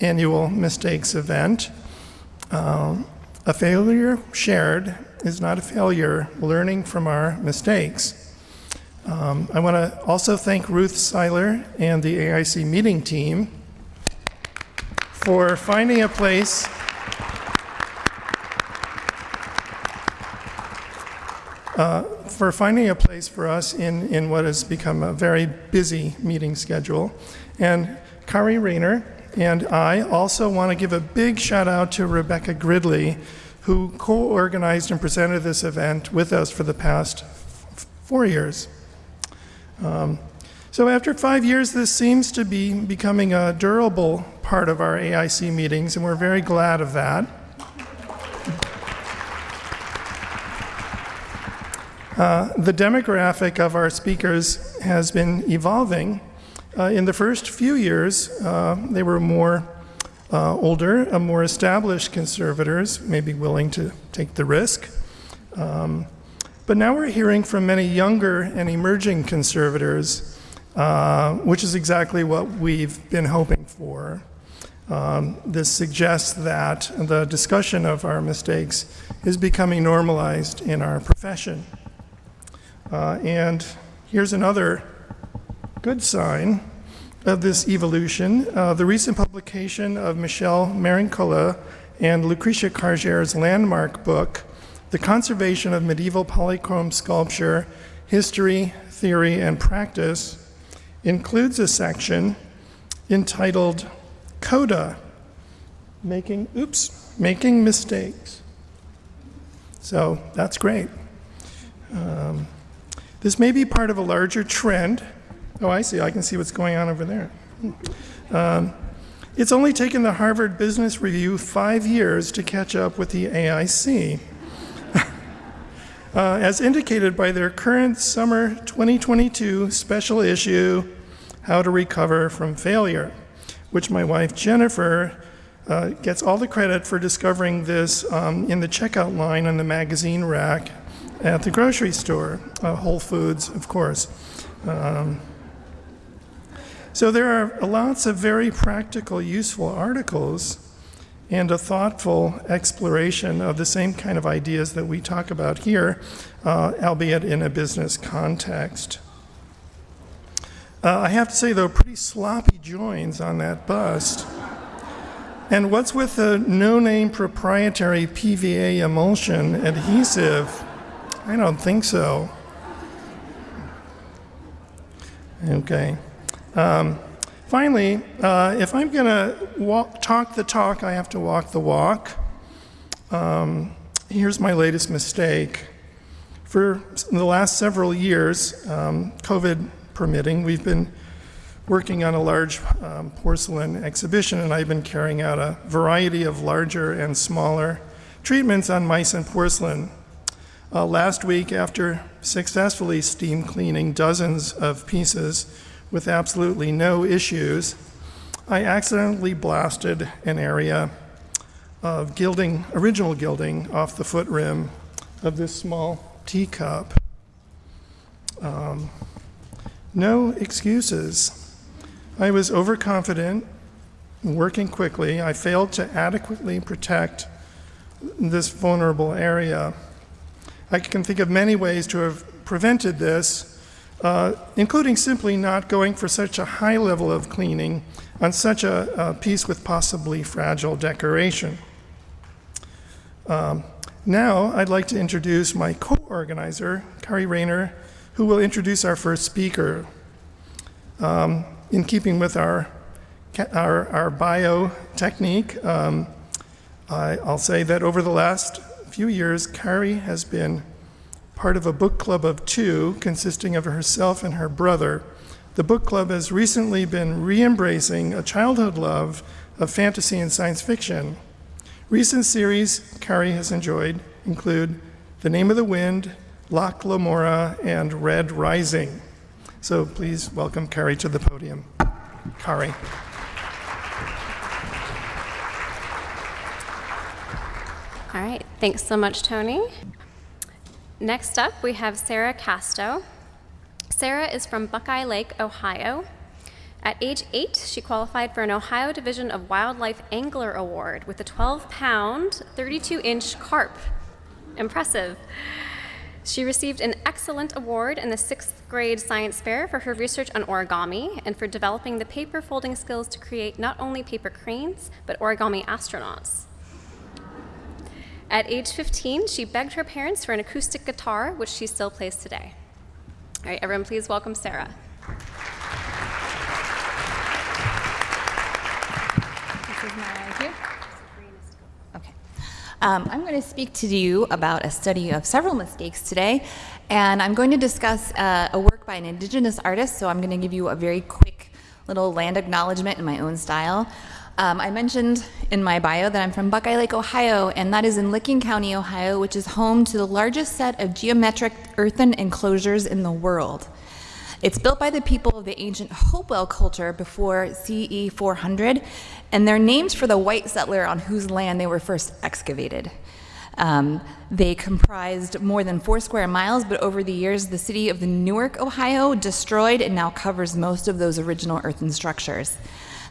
annual mistakes event. Um, a failure shared is not a failure, learning from our mistakes. Um, I want to also thank Ruth Seyler and the AIC meeting team for finding a place uh, for finding a place for us in, in what has become a very busy meeting schedule. And Kari Rayner and I also want to give a big shout out to Rebecca Gridley, who co-organized and presented this event with us for the past four years. Um, so after five years, this seems to be becoming a durable part of our AIC meetings, and we're very glad of that. Uh, the demographic of our speakers has been evolving. Uh, in the first few years, uh, they were more uh, older, more established conservators, maybe willing to take the risk. Um, but now we're hearing from many younger and emerging conservators, uh, which is exactly what we've been hoping for. Um, this suggests that the discussion of our mistakes is becoming normalized in our profession. Uh, and here's another good sign of this evolution. Uh, the recent publication of Michelle Marincola and Lucretia Kargère's landmark book, The Conservation of Medieval Polychrome Sculpture, History, Theory, and Practice, includes a section entitled Coda, Making, oops, Making Mistakes. So that's great. Um, this may be part of a larger trend. Oh, I see. I can see what's going on over there. Um, it's only taken the Harvard Business Review five years to catch up with the AIC. uh, as indicated by their current summer 2022 special issue, How to Recover from Failure, which my wife Jennifer uh, gets all the credit for discovering this um, in the checkout line on the magazine rack at the grocery store, uh, Whole Foods, of course. Um, so there are lots of very practical, useful articles and a thoughtful exploration of the same kind of ideas that we talk about here, uh, albeit in a business context. Uh, I have to say, though, pretty sloppy joins on that bust. And what's with the no-name proprietary PVA emulsion adhesive? I don't think so. Okay. Um, finally, uh, if I'm going to talk the talk, I have to walk the walk. Um, here's my latest mistake. For the last several years, um, COVID permitting, we've been working on a large um, porcelain exhibition, and I've been carrying out a variety of larger and smaller treatments on Meissen porcelain. Uh, last week, after successfully steam cleaning dozens of pieces with absolutely no issues, I accidentally blasted an area of gilding, original gilding, off the foot rim of this small teacup. Um, no excuses. I was overconfident, working quickly. I failed to adequately protect this vulnerable area. I can think of many ways to have prevented this, uh, including simply not going for such a high level of cleaning on such a, a piece with possibly fragile decoration. Um, now I'd like to introduce my co-organizer, Kari Rayner, who will introduce our first speaker. Um, in keeping with our, our, our bio technique, um, I, I'll say that over the last few years, Kari has been part of a book club of two consisting of herself and her brother. The book club has recently been re-embracing a childhood love of fantasy and science fiction. Recent series Kari has enjoyed include The Name of the Wind, Locke Lamora, and Red Rising. So please welcome Kari to the podium. Kari. All right, thanks so much, Tony. Next up, we have Sarah Casto. Sarah is from Buckeye Lake, Ohio. At age eight, she qualified for an Ohio Division of Wildlife Angler Award with a 12 pound, 32 inch carp. Impressive. She received an excellent award in the sixth grade science fair for her research on origami and for developing the paper folding skills to create not only paper cranes, but origami astronauts. At age 15, she begged her parents for an acoustic guitar, which she still plays today. All right, everyone, please welcome Sarah. This is my cue. Okay. Um, I'm going to speak to you about a study of several mistakes today, and I'm going to discuss uh, a work by an indigenous artist, so I'm going to give you a very quick little land acknowledgement in my own style. Um, I mentioned in my bio that I'm from Buckeye Lake, Ohio, and that is in Licking County, Ohio, which is home to the largest set of geometric earthen enclosures in the world. It's built by the people of the ancient Hopewell culture before CE 400, and they're named for the white settler on whose land they were first excavated. Um, they comprised more than four square miles, but over the years, the city of the Newark, Ohio, destroyed and now covers most of those original earthen structures.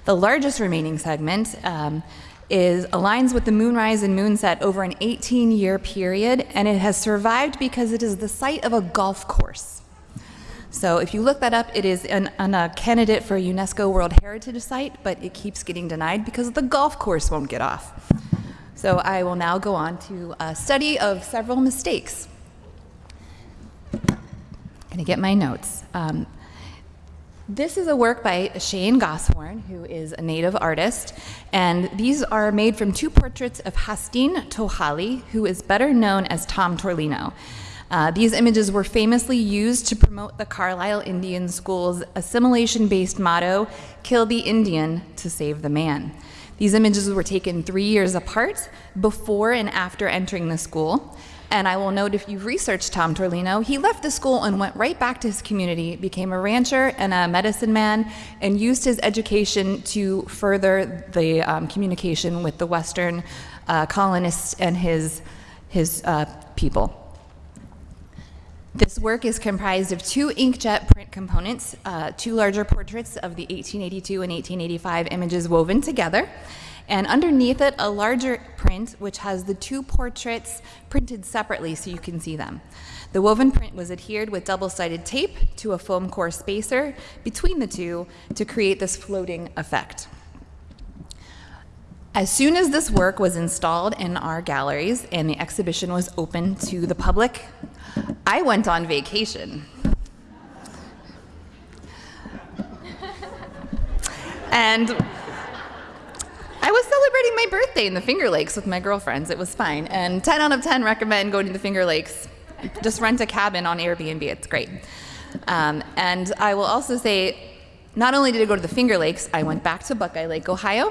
The largest remaining segment um, is aligns with the moonrise and moonset over an 18-year period, and it has survived because it is the site of a golf course. So if you look that up, it is an, an, a candidate for a UNESCO World Heritage Site, but it keeps getting denied because the golf course won't get off. So I will now go on to a study of several mistakes. I'm Gonna get my notes. Um, this is a work by Shan Goshorn, who is a native artist, and these are made from two portraits of Hastin Tohali, who is better known as Tom Torlino. Uh, these images were famously used to promote the Carlisle Indian School's assimilation-based motto, kill the Indian to save the man. These images were taken three years apart, before and after entering the school, and I will note if you've researched Tom Torlino, he left the school and went right back to his community, became a rancher and a medicine man, and used his education to further the um, communication with the Western uh, colonists and his, his uh, people. This work is comprised of two inkjet print components, uh, two larger portraits of the 1882 and 1885 images woven together, and underneath it, a larger print which has the two portraits printed separately so you can see them. The woven print was adhered with double-sided tape to a foam core spacer between the two to create this floating effect. As soon as this work was installed in our galleries and the exhibition was open to the public, I went on vacation. and I was celebrating my birthday in the Finger Lakes with my girlfriends. It was fine. And 10 out of 10 recommend going to the Finger Lakes. Just rent a cabin on Airbnb. It's great. Um, and I will also say, not only did I go to the Finger Lakes, I went back to Buckeye Lake, Ohio,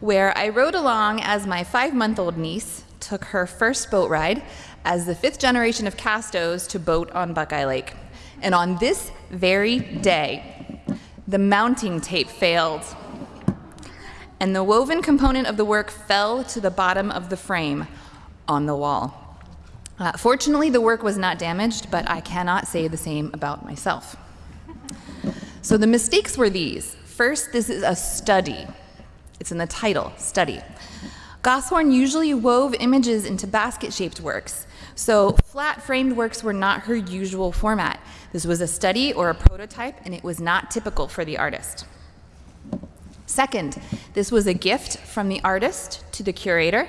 where I rode along as my five-month-old niece took her first boat ride as the fifth generation of Castos to boat on Buckeye Lake. And on this very day, the mounting tape failed and the woven component of the work fell to the bottom of the frame on the wall. Uh, fortunately, the work was not damaged, but I cannot say the same about myself. So the mistakes were these. First, this is a study. It's in the title, study. Goshorn usually wove images into basket-shaped works, so flat framed works were not her usual format. This was a study or a prototype, and it was not typical for the artist. Second, this was a gift from the artist to the curator,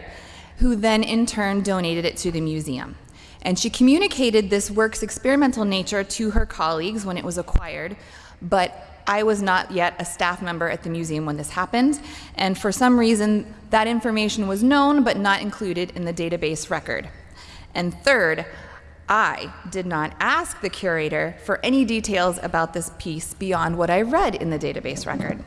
who then in turn donated it to the museum. And she communicated this work's experimental nature to her colleagues when it was acquired, but I was not yet a staff member at the museum when this happened, and for some reason, that information was known but not included in the database record. And third, I did not ask the curator for any details about this piece beyond what I read in the database record.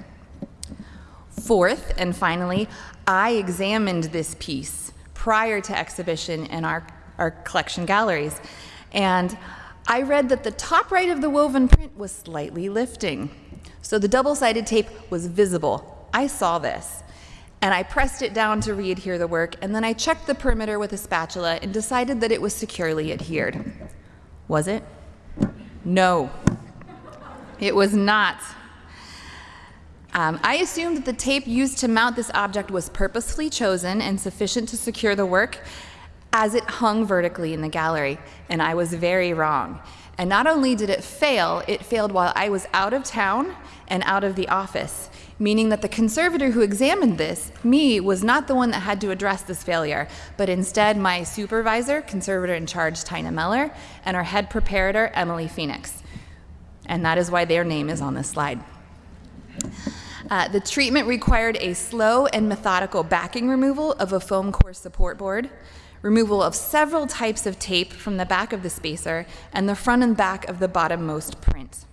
Fourth, and finally, I examined this piece prior to exhibition in our, our collection galleries. And I read that the top right of the woven print was slightly lifting. So the double-sided tape was visible. I saw this. And I pressed it down to re-adhere the work, and then I checked the perimeter with a spatula and decided that it was securely adhered. Was it? No. It was not. Um, I assumed that the tape used to mount this object was purposefully chosen and sufficient to secure the work as it hung vertically in the gallery, and I was very wrong. And not only did it fail, it failed while I was out of town and out of the office, meaning that the conservator who examined this, me, was not the one that had to address this failure, but instead my supervisor, conservator in charge Tina Meller, and our head preparator, Emily Phoenix. And that is why their name is on this slide. Uh, the treatment required a slow and methodical backing removal of a foam core support board, removal of several types of tape from the back of the spacer, and the front and back of the bottommost print.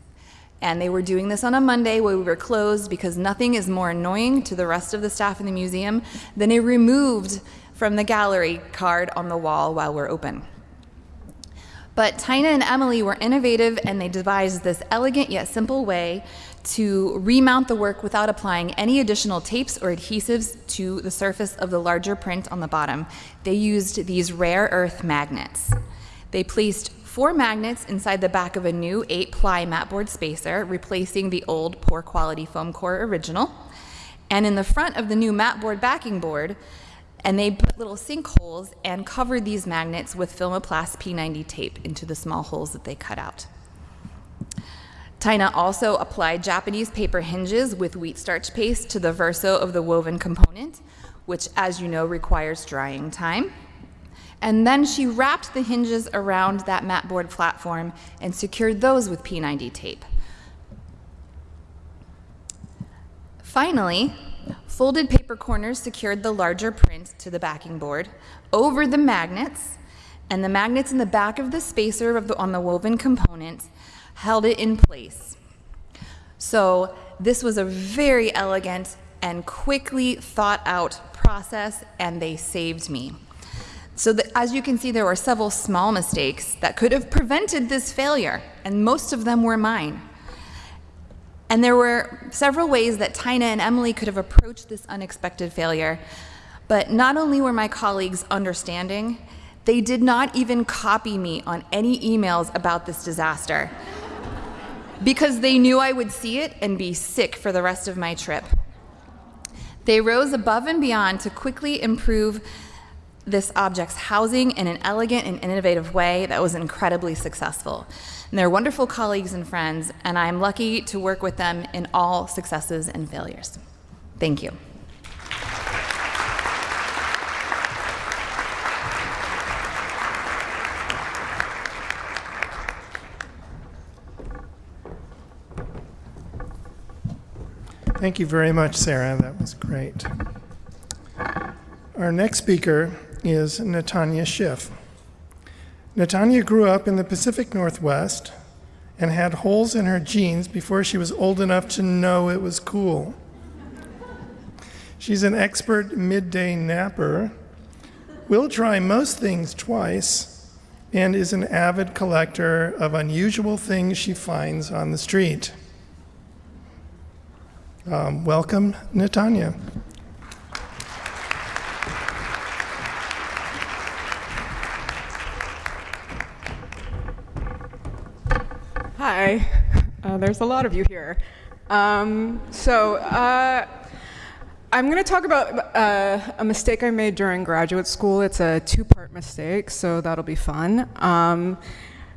And they were doing this on a Monday where we were closed because nothing is more annoying to the rest of the staff in the museum than a removed from the gallery card on the wall while we're open. But Tina and Emily were innovative and they devised this elegant yet simple way to remount the work without applying any additional tapes or adhesives to the surface of the larger print on the bottom. They used these rare earth magnets. They placed four magnets inside the back of a new 8-ply matboard spacer, replacing the old poor quality foam core original. And in the front of the new matboard backing board, and they put little sinkholes and covered these magnets with Filmoplast P90 tape into the small holes that they cut out. Tina also applied Japanese paper hinges with wheat starch paste to the verso of the woven component, which, as you know, requires drying time. And then she wrapped the hinges around that matboard platform and secured those with P90 tape. Finally, folded paper corners secured the larger print to the backing board over the magnets, and the magnets in the back of the spacer of the, on the woven component held it in place. So this was a very elegant and quickly thought out process, and they saved me. So that, as you can see, there were several small mistakes that could have prevented this failure, and most of them were mine. And there were several ways that Tina and Emily could have approached this unexpected failure. But not only were my colleagues understanding, they did not even copy me on any emails about this disaster because they knew I would see it and be sick for the rest of my trip. They rose above and beyond to quickly improve this object's housing in an elegant and innovative way that was incredibly successful. And they're wonderful colleagues and friends, and I'm lucky to work with them in all successes and failures. Thank you. Thank you very much, Sarah. That was great. Our next speaker is Natanya Schiff. Natanya grew up in the Pacific Northwest and had holes in her jeans before she was old enough to know it was cool. She's an expert midday napper, will try most things twice, and is an avid collector of unusual things she finds on the street. Um, welcome, Natanya. Hi, uh, there's a lot of you here. Um, so uh, I'm going to talk about uh, a mistake I made during graduate school. It's a two-part mistake, so that'll be fun. Um,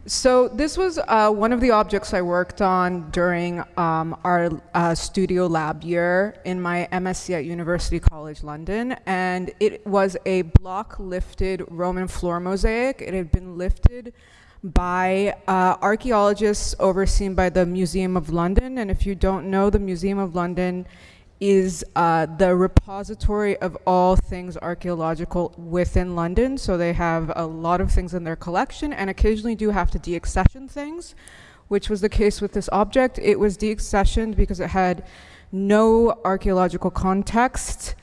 so this was uh, one of the objects I worked on during um, our uh, studio lab year in my MSc at University College London, and it was a block-lifted Roman floor mosaic. It had been lifted by uh, archaeologists overseen by the Museum of London, and if you don't know, the Museum of London is uh, the repository of all things archaeological within London. So they have a lot of things in their collection and occasionally do have to deaccession things, which was the case with this object. It was deaccessioned because it had no archaeological context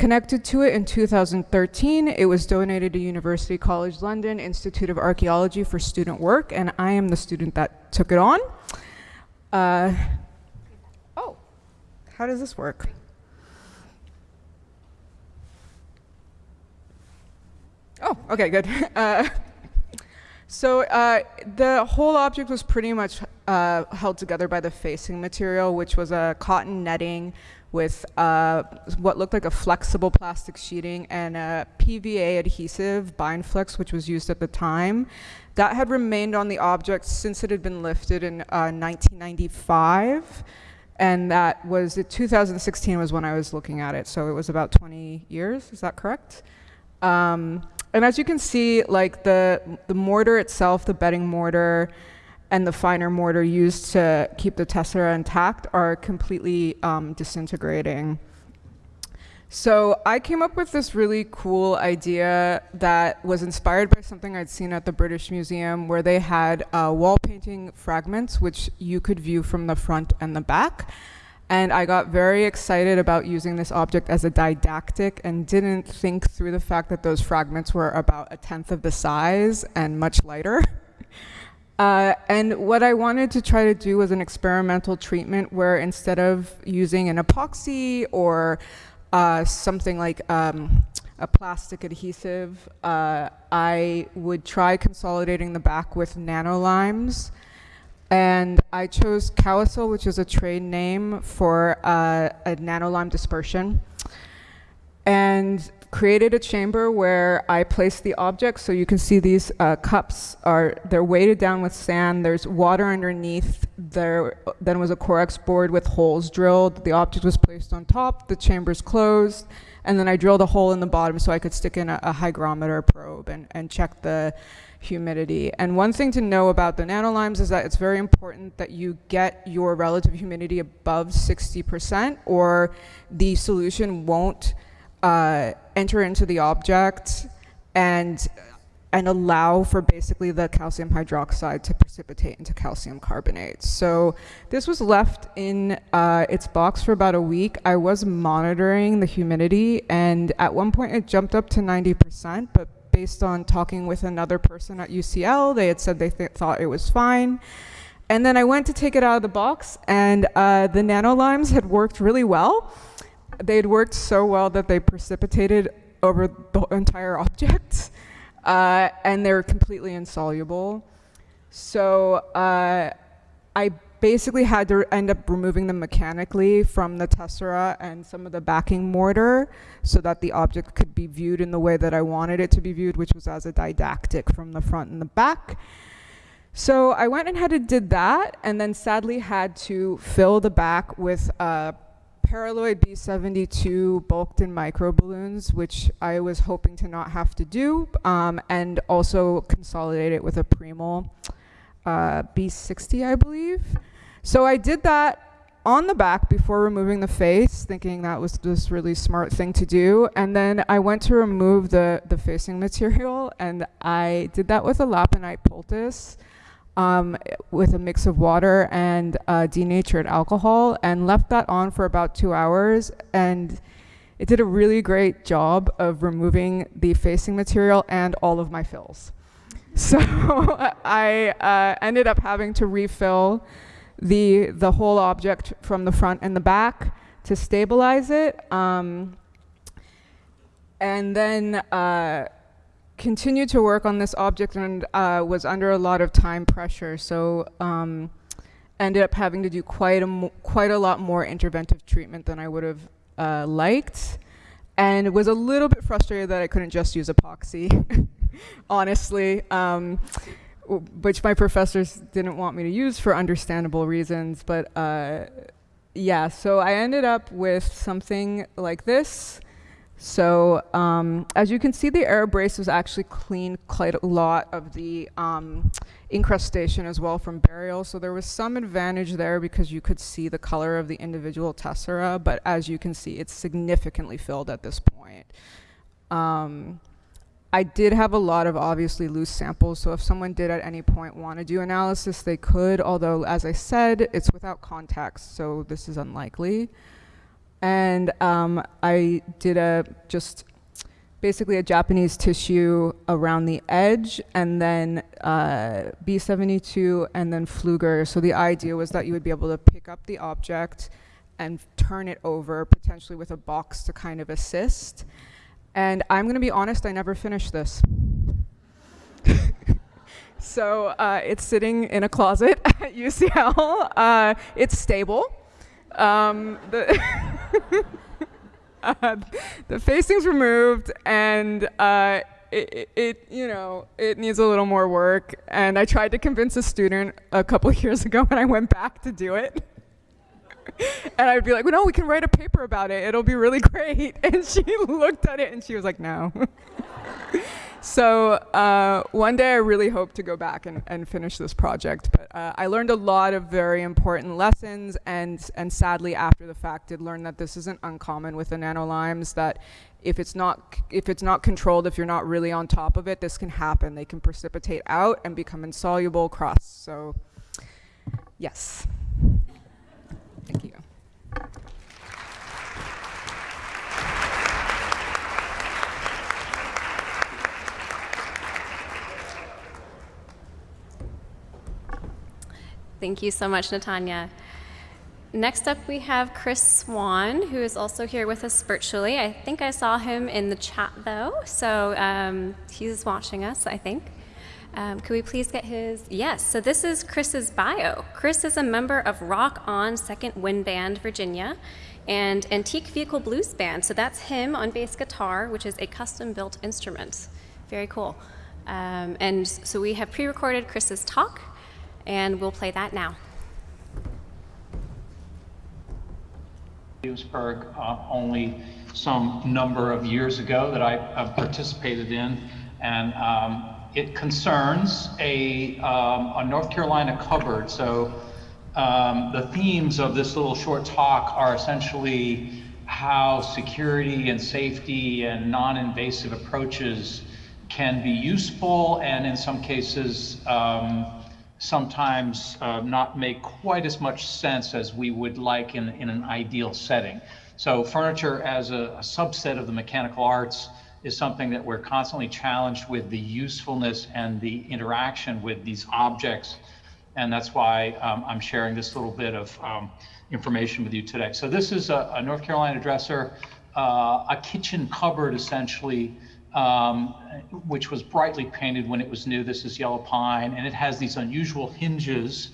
connected to it in 2013. It was donated to University College London Institute of Archaeology for student work, and I am the student that took it on. Uh, how does this work? Oh, okay, good. Uh, so uh, the whole object was pretty much uh, held together by the facing material, which was a cotton netting with uh, what looked like a flexible plastic sheeting and a PVA adhesive Bindflex, which was used at the time. That had remained on the object since it had been lifted in uh, 1995 and that was 2016 was when I was looking at it. So it was about 20 years. Is that correct? Um, and as you can see, like the the mortar itself, the bedding mortar, and the finer mortar used to keep the tessera intact are completely um, disintegrating. So I came up with this really cool idea that was inspired by something I'd seen at the British Museum where they had uh, wall painting fragments which you could view from the front and the back. And I got very excited about using this object as a didactic and didn't think through the fact that those fragments were about a tenth of the size and much lighter. Uh, and what I wanted to try to do was an experimental treatment where instead of using an epoxy or uh, something like um, a plastic adhesive, uh, I would try consolidating the back with nanolimes. And I chose CaLoSiL, which is a trade name for uh, a nanolime dispersion. And created a chamber where I placed the object. So you can see these uh, cups are, they're weighted down with sand. There's water underneath. There then was a Correx board with holes drilled. The object was placed on top. The chamber's closed. And then I drilled a hole in the bottom so I could stick in a, a hygrometer probe and, and check the humidity. And one thing to know about the nanolimes is that it's very important that you get your relative humidity above 60% or the solution won't uh, enter into the object and and allow for basically the calcium hydroxide to precipitate into calcium carbonate. So this was left in uh, its box for about a week. I was monitoring the humidity and at one point it jumped up to 90%, but based on talking with another person at UCL, they had said they th thought it was fine. And then I went to take it out of the box and uh, the nanolimes had worked really well they had worked so well that they precipitated over the entire object, uh, and they were completely insoluble. So uh, I basically had to end up removing them mechanically from the tessera and some of the backing mortar so that the object could be viewed in the way that I wanted it to be viewed, which was as a didactic from the front and the back. So I went and had and did that, and then sadly had to fill the back with uh, Paraloid B72 bulked in micro balloons, which I was hoping to not have to do, um, and also consolidate it with a Primal uh, B60, I believe. So I did that on the back before removing the face, thinking that was this really smart thing to do. And then I went to remove the, the facing material, and I did that with a Laponite poultice um, with a mix of water and uh, denatured alcohol and left that on for about two hours. And it did a really great job of removing the facing material and all of my fills. So I uh, ended up having to refill the, the whole object from the front and the back to stabilize it. Um, and then uh, continued to work on this object and uh, was under a lot of time pressure. So um, ended up having to do quite a, quite a lot more interventive treatment than I would have uh, liked. And was a little bit frustrated that I couldn't just use epoxy, honestly, um, which my professors didn't want me to use for understandable reasons. But uh, yeah, so I ended up with something like this. So um, as you can see, the AeroBrace was actually cleaned quite a lot of the um, incrustation as well from burial. So there was some advantage there because you could see the color of the individual tessera, but as you can see, it's significantly filled at this point. Um, I did have a lot of obviously loose samples, so if someone did at any point want to do analysis, they could, although as I said, it's without context, so this is unlikely and um, I did a just basically a Japanese tissue around the edge and then uh, B72 and then Pfluger. So the idea was that you would be able to pick up the object and turn it over potentially with a box to kind of assist. And I'm gonna be honest, I never finished this. So uh, it's sitting in a closet at UCL. Uh, it's stable. Um, uh, the facing's removed, and uh, it, it, you know, it needs a little more work. And I tried to convince a student a couple years ago when I went back to do it. and I'd be like, well, no, we can write a paper about it. It'll be really great. And she looked at it and she was like, no. So uh, one day I really hope to go back and, and finish this project. But uh, I learned a lot of very important lessons and, and sadly after the fact did learn that this isn't uncommon with the nanolimes, that if it's not if it's not controlled, if you're not really on top of it, this can happen. They can precipitate out and become insoluble crust. So yes. Thank you. Thank you so much, Natanya. Next up, we have Chris Swan, who is also here with us virtually. I think I saw him in the chat, though, so um, he's watching us, I think. Um, could we please get his? Yes, so this is Chris's bio. Chris is a member of Rock On Second Wind Band, Virginia, and Antique Vehicle Blues Band. So that's him on bass guitar, which is a custom built instrument. Very cool. Um, and so we have pre recorded Chris's talk, and we'll play that now. Williamsburg uh, only some number of years ago that I uh, participated in, and um, it concerns a, um, a North Carolina cupboard. So um, the themes of this little short talk are essentially how security and safety and non-invasive approaches can be useful and in some cases um, sometimes uh, not make quite as much sense as we would like in, in an ideal setting. So furniture as a, a subset of the mechanical arts is something that we're constantly challenged with the usefulness and the interaction with these objects. And that's why um, I'm sharing this little bit of um, information with you today. So this is a, a North Carolina dresser, uh, a kitchen cupboard essentially um, which was brightly painted when it was new. This is yellow pine, and it has these unusual hinges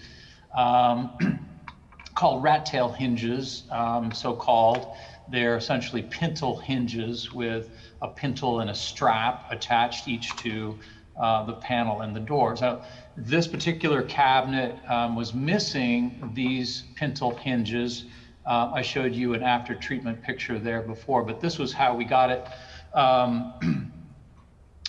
um, called rat tail hinges, um, so called. They're essentially pintle hinges with a pintle and a strap attached each to uh, the panel and the door. So this particular cabinet um, was missing these pintle hinges. Uh, I showed you an after treatment picture there before, but this was how we got it. Um,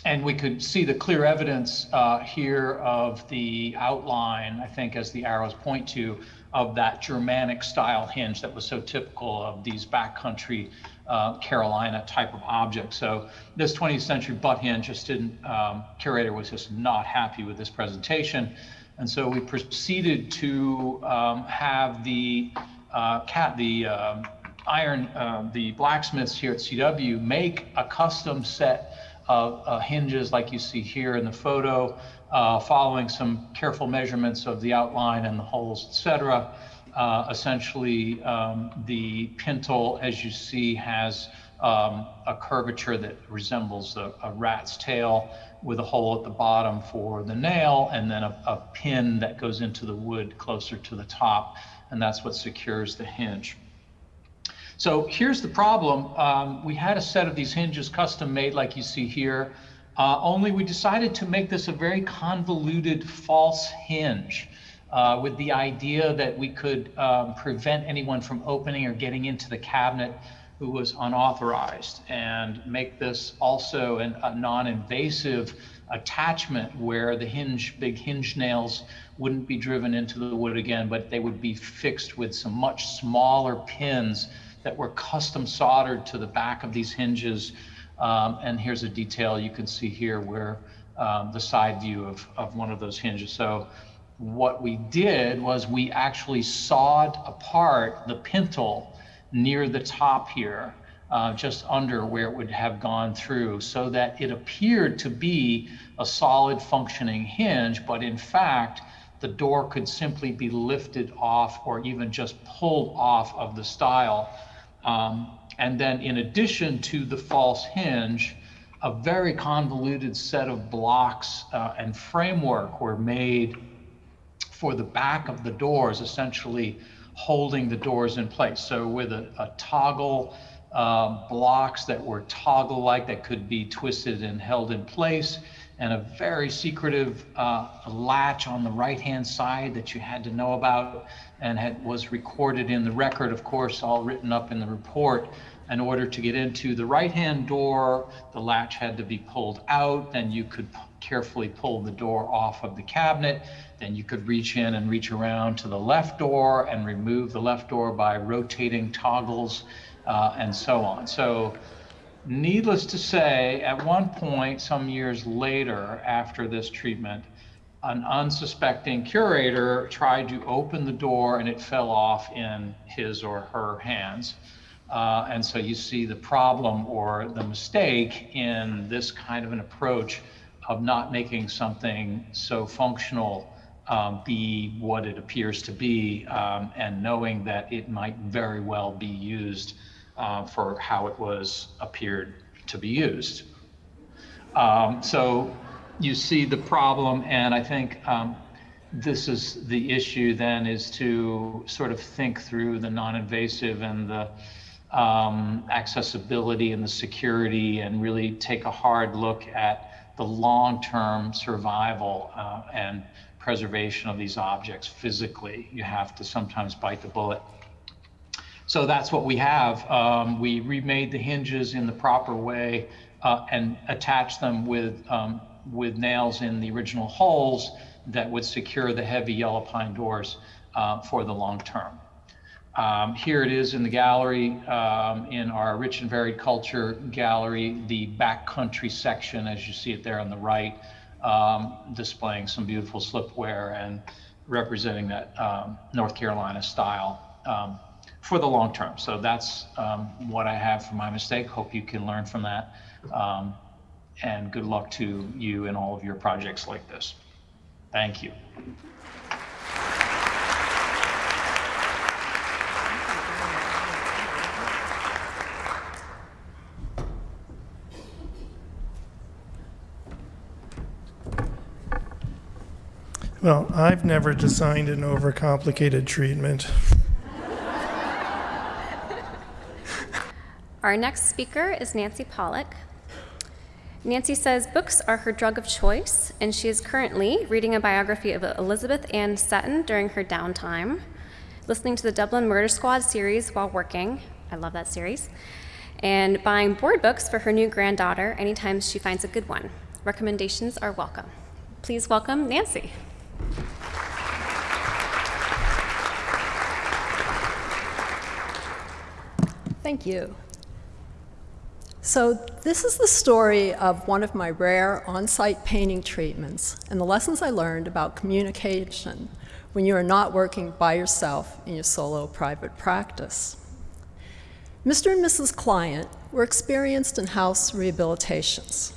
and we could see the clear evidence uh, here of the outline, I think, as the arrows point to, of that Germanic style hinge that was so typical of these backcountry uh, Carolina type of objects. So this 20th century butt hinge just didn't, um, curator was just not happy with this presentation. And so we proceeded to um, have the uh, cat, the um, iron, uh, the blacksmiths here at CW make a custom set of uh, hinges like you see here in the photo, uh, following some careful measurements of the outline and the holes, etc. Uh, essentially, um, the pintle, as you see, has um, a curvature that resembles a, a, rat's tail with a hole at the bottom for the nail and then a, a pin that goes into the wood closer to the top. And that's what secures the hinge. So here's the problem. Um, we had a set of these hinges custom made like you see here, uh, only we decided to make this a very convoluted false hinge uh, with the idea that we could um, prevent anyone from opening or getting into the cabinet who was unauthorized and make this also an, a non-invasive attachment where the hinge, big hinge nails wouldn't be driven into the wood again, but they would be fixed with some much smaller pins that were custom soldered to the back of these hinges. Um, and here's a detail you can see here where um, the side view of, of one of those hinges. So what we did was we actually sawed apart the pintle near the top here, uh, just under where it would have gone through so that it appeared to be a solid functioning hinge, but in fact, the door could simply be lifted off or even just pulled off of the stile um, and then in addition to the false hinge, a very convoluted set of blocks uh, and framework were made for the back of the doors, essentially holding the doors in place. So with a, a toggle uh, blocks that were toggle-like that could be twisted and held in place, and a very secretive uh, latch on the right-hand side that you had to know about and had, was recorded in the record, of course, all written up in the report. In order to get into the right-hand door, the latch had to be pulled out, then you could carefully pull the door off of the cabinet. Then you could reach in and reach around to the left door and remove the left door by rotating toggles uh, and so on. So needless to say, at one point, some years later after this treatment, an unsuspecting curator tried to open the door and it fell off in his or her hands. Uh, and so you see the problem or the mistake in this kind of an approach of not making something so functional um, be what it appears to be um, and knowing that it might very well be used uh, for how it was appeared to be used. Um, so you see the problem, and I think um, this is the issue then is to sort of think through the non-invasive and the um, accessibility and the security and really take a hard look at the long-term survival uh, and preservation of these objects physically. You have to sometimes bite the bullet. So that's what we have. Um, we remade the hinges in the proper way uh, and attached them with, um, with nails in the original holes that would secure the heavy yellow pine doors uh, for the long term. Um, here it is in the gallery, um, in our rich and varied culture gallery, the backcountry section, as you see it there on the right, um, displaying some beautiful slipware and representing that um, North Carolina style. For the long term. So that's um, what I have for my mistake. Hope you can learn from that. Um, and good luck to you in all of your projects like this. Thank you. Well, I've never designed an overcomplicated treatment. Our next speaker is Nancy Pollock. Nancy says books are her drug of choice, and she is currently reading a biography of Elizabeth Ann Seton during her downtime, listening to the Dublin Murder Squad series while working. I love that series. And buying board books for her new granddaughter anytime she finds a good one. Recommendations are welcome. Please welcome Nancy. Thank you. So this is the story of one of my rare on-site painting treatments and the lessons I learned about communication when you are not working by yourself in your solo private practice. Mr. and Mrs. Client were experienced in house rehabilitations.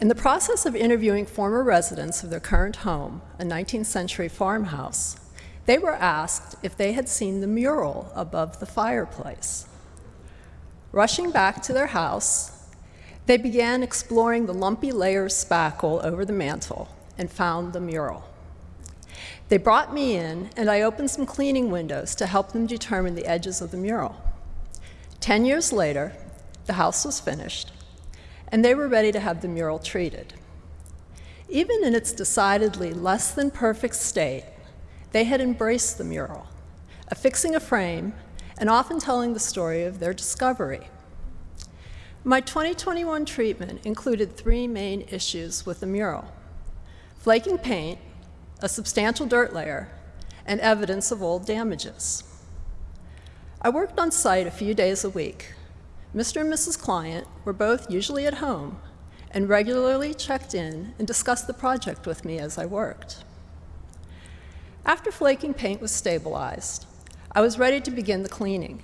In the process of interviewing former residents of their current home, a 19th century farmhouse, they were asked if they had seen the mural above the fireplace. Rushing back to their house, they began exploring the lumpy layer of spackle over the mantel and found the mural. They brought me in, and I opened some cleaning windows to help them determine the edges of the mural. Ten years later, the house was finished, and they were ready to have the mural treated. Even in its decidedly less than perfect state, they had embraced the mural, affixing a frame and often telling the story of their discovery. My 2021 treatment included three main issues with the mural. Flaking paint, a substantial dirt layer, and evidence of old damages. I worked on site a few days a week. Mr. and Mrs. Client were both usually at home and regularly checked in and discussed the project with me as I worked. After flaking paint was stabilized, I was ready to begin the cleaning.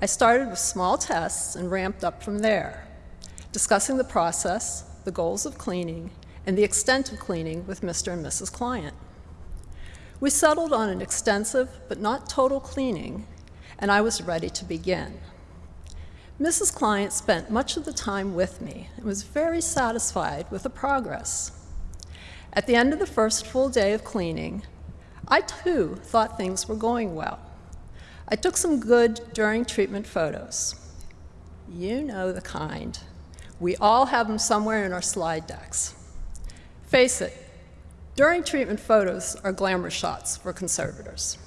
I started with small tests and ramped up from there, discussing the process, the goals of cleaning, and the extent of cleaning with Mr. and Mrs. Client. We settled on an extensive but not total cleaning, and I was ready to begin. Mrs. Client spent much of the time with me and was very satisfied with the progress. At the end of the first full day of cleaning, I too thought things were going well. I took some good during treatment photos. You know the kind. We all have them somewhere in our slide decks. Face it, during treatment photos are glamour shots for conservators.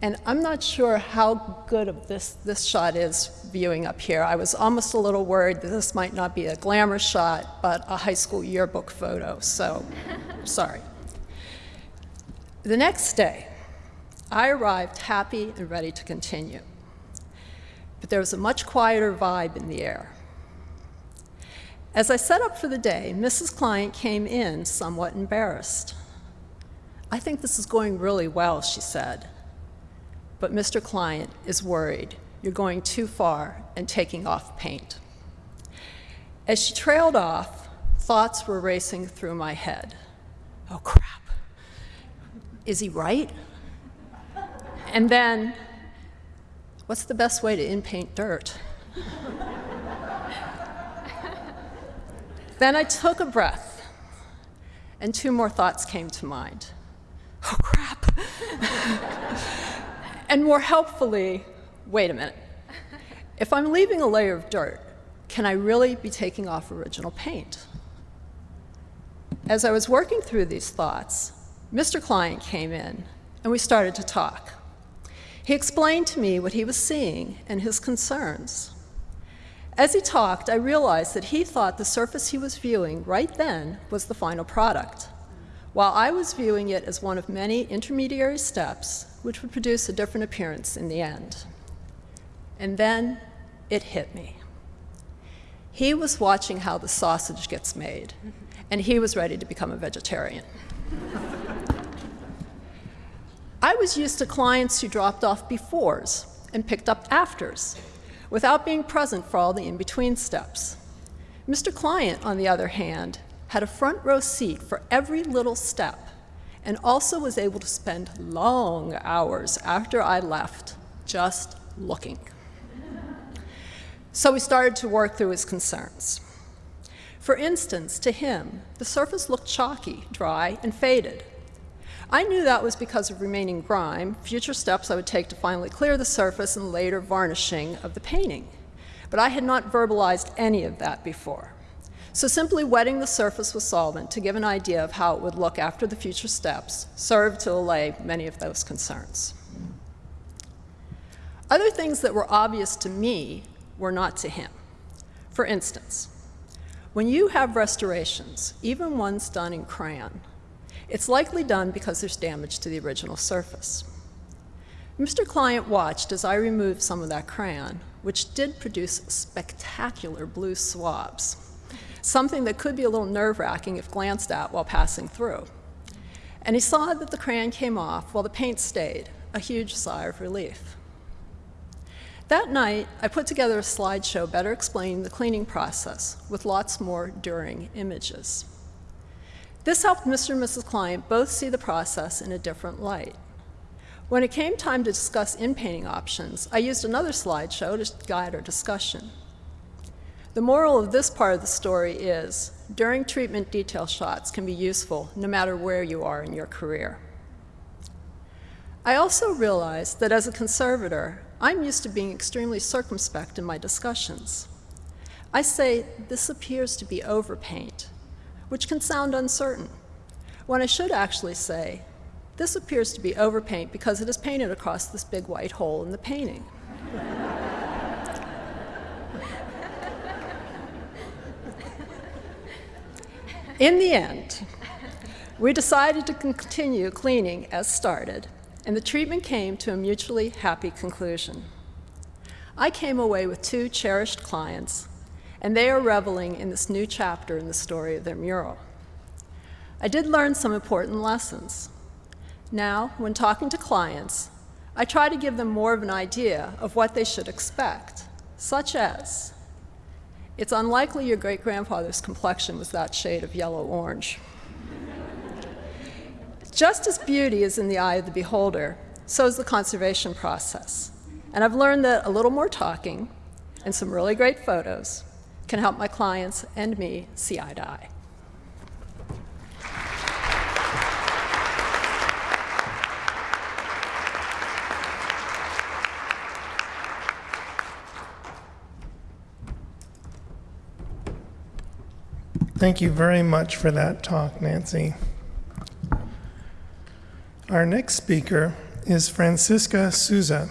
And I'm not sure how good of this, this shot is viewing up here. I was almost a little worried that this might not be a glamour shot, but a high school yearbook photo, so sorry. The next day, I arrived happy and ready to continue. But there was a much quieter vibe in the air. As I set up for the day, Mrs. Client came in somewhat embarrassed. I think this is going really well, she said. But Mr. Client is worried you're going too far and taking off paint. As she trailed off, thoughts were racing through my head. Oh, crap. Is he right? And then, what's the best way to in-paint dirt? then I took a breath, and two more thoughts came to mind. Oh, crap. and more helpfully, wait a minute. If I'm leaving a layer of dirt, can I really be taking off original paint? As I was working through these thoughts, Mr. Client came in, and we started to talk. He explained to me what he was seeing and his concerns. As he talked, I realized that he thought the surface he was viewing right then was the final product, while I was viewing it as one of many intermediary steps which would produce a different appearance in the end. And then it hit me. He was watching how the sausage gets made, and he was ready to become a vegetarian. I was used to clients who dropped off befores and picked up afters without being present for all the in-between steps. Mr. Client, on the other hand, had a front row seat for every little step and also was able to spend long hours after I left just looking. So we started to work through his concerns. For instance, to him, the surface looked chalky, dry, and faded. I knew that was because of remaining grime, future steps I would take to finally clear the surface and later varnishing of the painting. But I had not verbalized any of that before. So simply wetting the surface with solvent to give an idea of how it would look after the future steps served to allay many of those concerns. Other things that were obvious to me were not to him. For instance, when you have restorations, even ones done in crayon, it's likely done because there's damage to the original surface. Mr. Client watched as I removed some of that crayon, which did produce spectacular blue swabs, something that could be a little nerve-wracking if glanced at while passing through. And he saw that the crayon came off while the paint stayed, a huge sigh of relief. That night, I put together a slideshow better explaining the cleaning process with lots more during images. This helped Mr. and Mrs. Client both see the process in a different light. When it came time to discuss in-painting options, I used another slideshow to guide our discussion. The moral of this part of the story is, during treatment detail shots can be useful no matter where you are in your career. I also realized that as a conservator, I'm used to being extremely circumspect in my discussions. I say, this appears to be overpaint, which can sound uncertain, when I should actually say, this appears to be overpaint because it is painted across this big white hole in the painting. in the end, we decided to continue cleaning as started, and the treatment came to a mutually happy conclusion. I came away with two cherished clients and they are reveling in this new chapter in the story of their mural. I did learn some important lessons. Now, when talking to clients, I try to give them more of an idea of what they should expect, such as, it's unlikely your great-grandfather's complexion was that shade of yellow-orange. Just as beauty is in the eye of the beholder, so is the conservation process. And I've learned that a little more talking and some really great photos can help my clients and me see eye to eye. Thank you very much for that talk, Nancy. Our next speaker is Francisca Souza.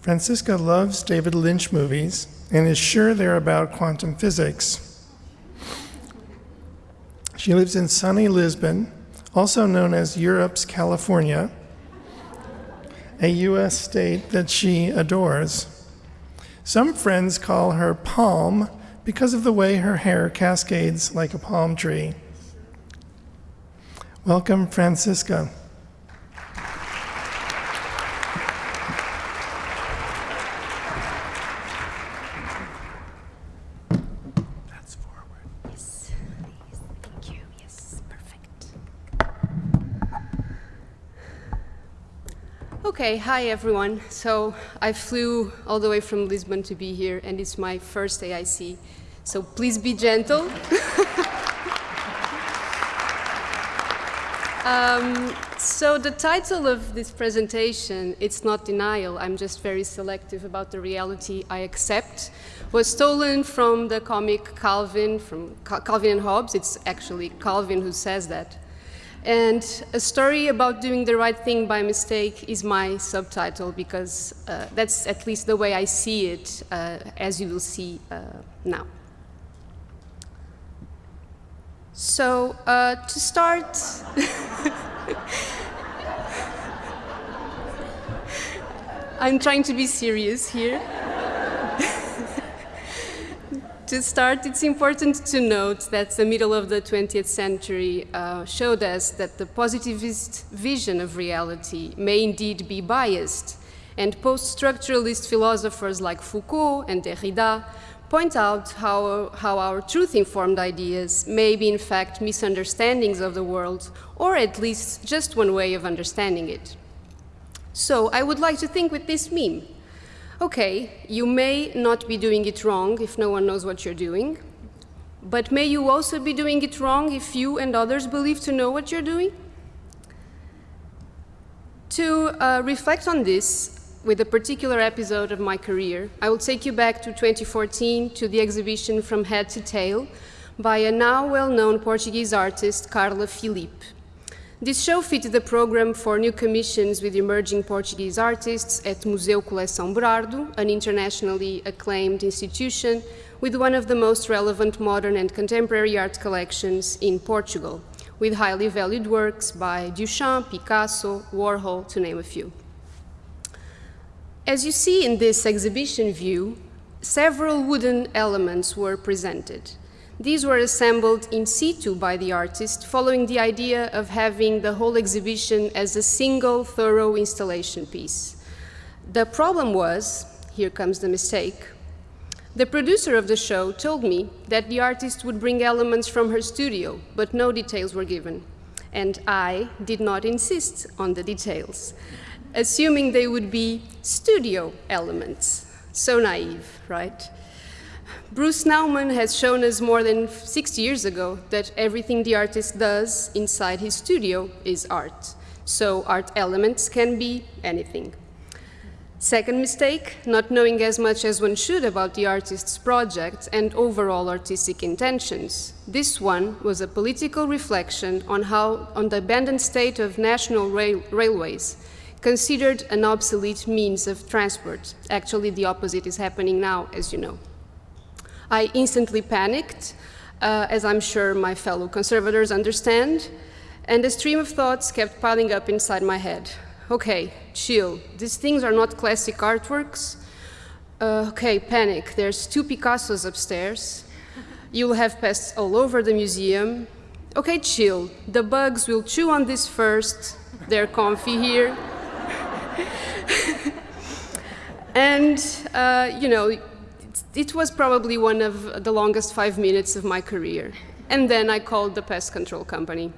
Francisca loves David Lynch movies and is sure they're about quantum physics. She lives in sunny Lisbon, also known as Europe's California, a U.S. state that she adores. Some friends call her Palm because of the way her hair cascades like a palm tree. Welcome, Francisca. That's forward. Yes, thank you. Yes, perfect. Okay, hi everyone. So I flew all the way from Lisbon to be here, and it's my first AIC. So please be gentle. um, so the title of this presentation, it's not denial. I'm just very selective about the reality I accept. Was stolen from the comic Calvin, from Cal Calvin and Hobbes. It's actually Calvin who says that. And a story about doing the right thing by mistake is my subtitle because uh, that's at least the way I see it, uh, as you will see uh, now. So, uh, to start, I'm trying to be serious here. To start, it's important to note that the middle of the 20th century uh, showed us that the positivist vision of reality may indeed be biased, and post-structuralist philosophers like Foucault and Derrida point out how, how our truth-informed ideas may be in fact misunderstandings of the world, or at least just one way of understanding it. So I would like to think with this meme. Okay, you may not be doing it wrong if no one knows what you're doing, but may you also be doing it wrong if you and others believe to know what you're doing? To uh, reflect on this, with a particular episode of my career, I will take you back to 2014 to the exhibition From Head to Tail by a now well-known Portuguese artist, Carla Filipe. This show fitted the program for new commissions with emerging Portuguese artists at Museu Coleção Berardo, an internationally acclaimed institution with one of the most relevant modern and contemporary art collections in Portugal, with highly valued works by Duchamp, Picasso, Warhol, to name a few. As you see in this exhibition view, several wooden elements were presented. These were assembled in situ by the artist, following the idea of having the whole exhibition as a single, thorough installation piece. The problem was, here comes the mistake, the producer of the show told me that the artist would bring elements from her studio, but no details were given. And I did not insist on the details, assuming they would be studio elements. So naive, right? Bruce Nauman has shown us more than 60 years ago that everything the artist does inside his studio is art. So art elements can be anything. Second mistake, not knowing as much as one should about the artist's project and overall artistic intentions. This one was a political reflection on how, on the abandoned state of national rail railways, considered an obsolete means of transport. Actually, the opposite is happening now, as you know. I instantly panicked, uh, as I'm sure my fellow conservators understand, and a stream of thoughts kept piling up inside my head. Okay, chill. These things are not classic artworks. Uh, okay, panic. There's two Picassos upstairs. You'll have pests all over the museum. Okay, chill. The bugs will chew on this first. They're comfy here. and, uh, you know, it was probably one of the longest five minutes of my career. and then I called the pest control company.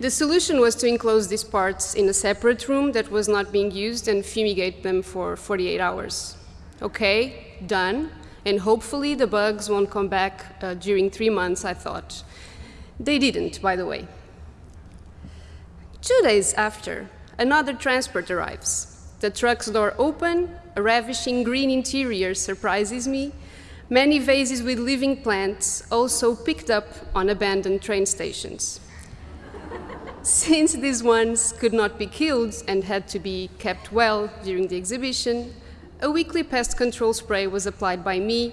the solution was to enclose these parts in a separate room that was not being used and fumigate them for 48 hours. Okay, done, and hopefully the bugs won't come back uh, during three months, I thought. They didn't, by the way. Two days after, another transport arrives. The truck's door open, a ravishing green interior surprises me, many vases with living plants also picked up on abandoned train stations. Since these ones could not be killed and had to be kept well during the exhibition, a weekly pest control spray was applied by me,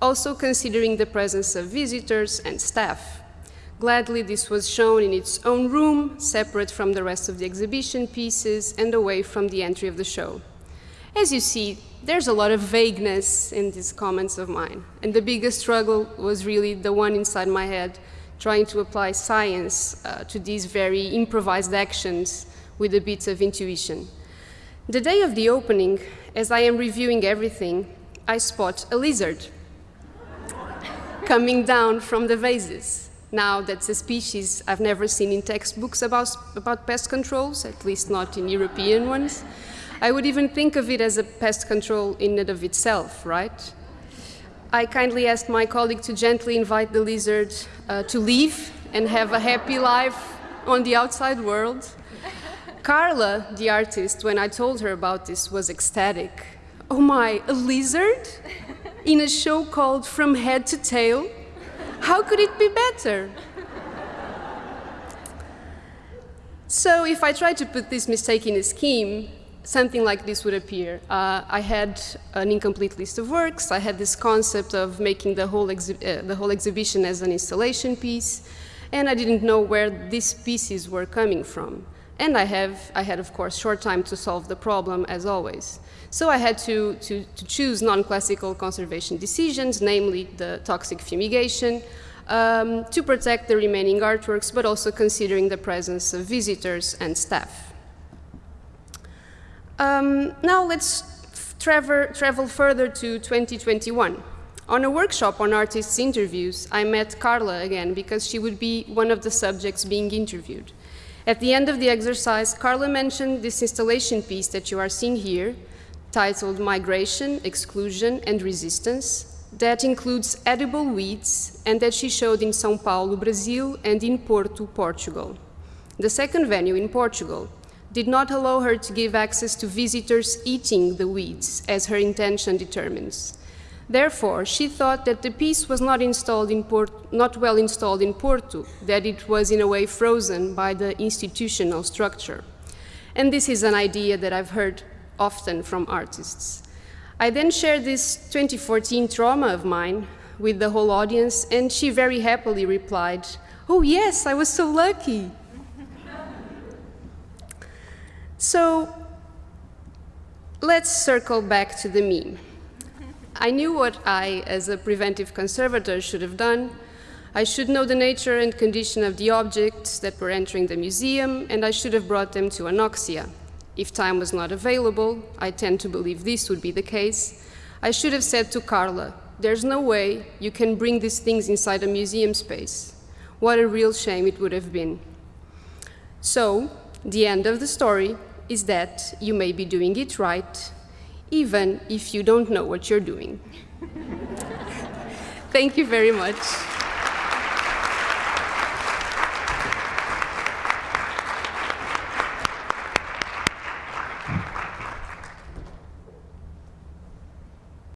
also considering the presence of visitors and staff. Gladly, this was shown in its own room, separate from the rest of the exhibition pieces and away from the entry of the show. As you see, there's a lot of vagueness in these comments of mine, and the biggest struggle was really the one inside my head, trying to apply science uh, to these very improvised actions with a bit of intuition. The day of the opening, as I am reviewing everything, I spot a lizard coming down from the vases. Now, that's a species I've never seen in textbooks about, about pest controls, at least not in European ones. I would even think of it as a pest control in and of itself, right? I kindly asked my colleague to gently invite the lizard uh, to leave and have a happy life on the outside world. Carla, the artist, when I told her about this, was ecstatic. Oh my, a lizard? In a show called From Head to Tail? How could it be better? So if I try to put this mistake in a scheme, something like this would appear. Uh, I had an incomplete list of works. I had this concept of making the whole, uh, the whole exhibition as an installation piece, and I didn't know where these pieces were coming from. And I, have, I had, of course, short time to solve the problem, as always. So I had to, to, to choose non-classical conservation decisions, namely the toxic fumigation, um, to protect the remaining artworks, but also considering the presence of visitors and staff. Um, now let's travel, travel further to 2021. On a workshop on artists' interviews, I met Carla again because she would be one of the subjects being interviewed. At the end of the exercise, Carla mentioned this installation piece that you are seeing here, titled Migration, Exclusion and Resistance, that includes edible weeds and that she showed in São Paulo, Brazil and in Porto, Portugal. The second venue in Portugal, did not allow her to give access to visitors eating the weeds, as her intention determines. Therefore, she thought that the piece was not, installed in Port not well installed in Porto, that it was in a way frozen by the institutional structure. And this is an idea that I've heard often from artists. I then shared this 2014 trauma of mine with the whole audience, and she very happily replied, Oh yes, I was so lucky. So let's circle back to the meme. I knew what I, as a preventive conservator, should have done. I should know the nature and condition of the objects that were entering the museum, and I should have brought them to Anoxia. If time was not available, I tend to believe this would be the case, I should have said to Carla, there's no way you can bring these things inside a museum space. What a real shame it would have been. So, the end of the story is that you may be doing it right, even if you don't know what you're doing. Thank you very much.